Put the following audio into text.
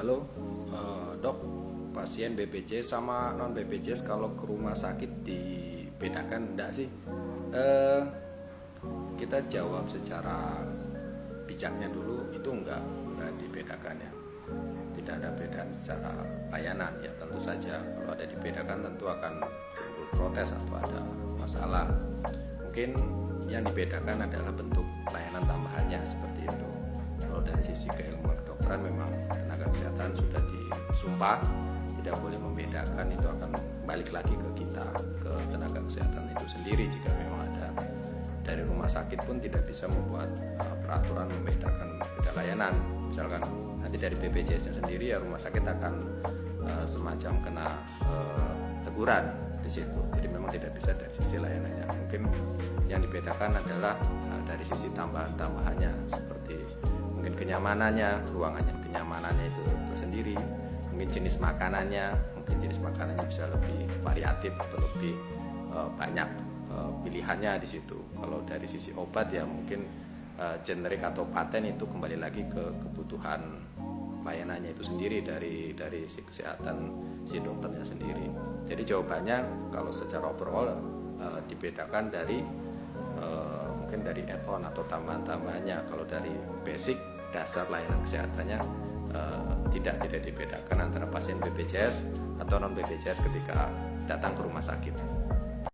halo uh, dok. Pasien BPJS sama non BPJS kalau ke rumah sakit dibedakan? Enggak sih. Uh, kita jawab secara bijaknya dulu. Itu enggak enggak dibedakan ya. Tidak ada perbedaan secara layanan ya. Tentu saja kalau ada dibedakan tentu akan timbul protes atau ada masalah. Mungkin yang dibedakan adalah bentuk layanan tambahannya seperti itu. Kalau dari sisi keilmuan kedokteran memang tenaga kesehatan sudah disumpah tidak boleh membedakan itu akan balik lagi ke kita ke tenaga kesehatan itu sendiri. Jika memang ada dari rumah sakit pun tidak bisa membuat uh, peraturan membedakan beda layanan. Misalkan nanti dari BPJS sendiri ya rumah sakit akan uh, semacam kena uh, teguran di situ. Jadi memang tidak bisa dari sisi layanannya. Mungkin yang dibedakan adalah uh, dari sisi tambahan-tambahannya seperti kenyamanannya ruangannya kenyamanannya itu tersendiri mungkin jenis makanannya mungkin jenis makanannya bisa lebih variatif atau lebih uh, banyak uh, pilihannya di situ kalau dari sisi obat ya mungkin uh, generik atau paten itu kembali lagi ke kebutuhan layanannya itu sendiri dari dari si kesehatan si dokternya sendiri. Jadi jawabannya kalau secara overall uh, dibedakan dari uh, mungkin dari add-on atau tambahan-tambahannya. Kalau dari basic dasar layanan kesehatannya uh, tidak tidak dibedakan antara pasien BPJS atau non BPJS ketika datang ke rumah sakit.